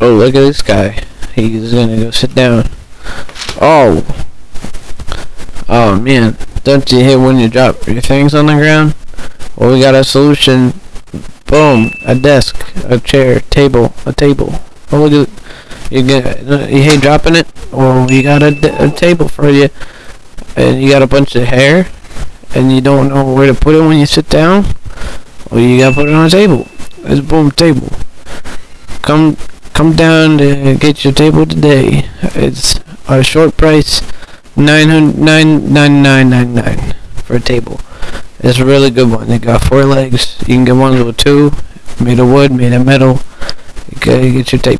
Oh, look at this guy. He's gonna go sit down. Oh. Oh man. Don't you hate when you drop your things on the ground? Well, we got a solution. Boom. A desk, a chair, table, a table. Oh, look at you get you hate dropping it? Well, you got a, a table for you, and you got a bunch of hair, and you don't know where to put it when you sit down. Well, you gotta put it on a table. It's boom table. Come come down to get your table today. It's a short price, nine hundred nine nine nine nine nine for a table. It's a really good one. They got four legs. You can get one with two, made of wood, made of metal. Gotta get your table.